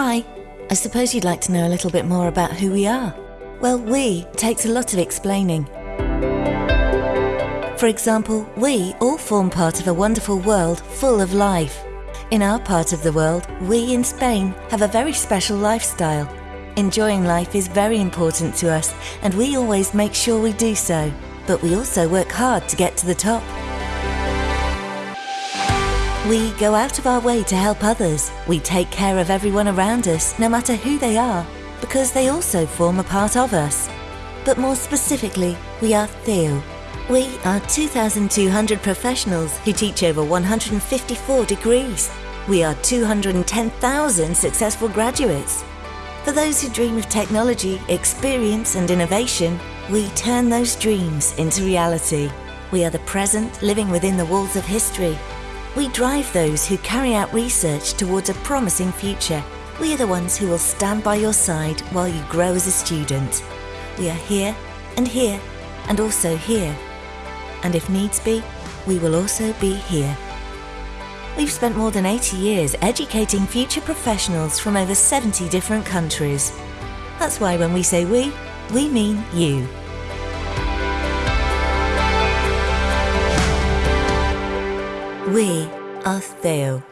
Hi, I suppose you'd like to know a little bit more about who we are. Well, we takes a lot of explaining. For example, we all form part of a wonderful world full of life. In our part of the world, we in Spain have a very special lifestyle. Enjoying life is very important to us and we always make sure we do so. But we also work hard to get to the top. We go out of our way to help others. We take care of everyone around us, no matter who they are, because they also form a part of us. But more specifically, we are CEU. We are 2,200 professionals who teach over 154 degrees. We are 210,000 successful graduates. For those who dream of technology, experience and innovation, we turn those dreams into reality. We are the present living within the walls of history. We drive those who carry out research towards a promising future. We are the ones who will stand by your side while you grow as a student. We are here and here and also here. And if needs be, we will also be here. We've spent more than 80 years educating future professionals from over 70 different countries. That's why when we say we, we mean you. We are CEU.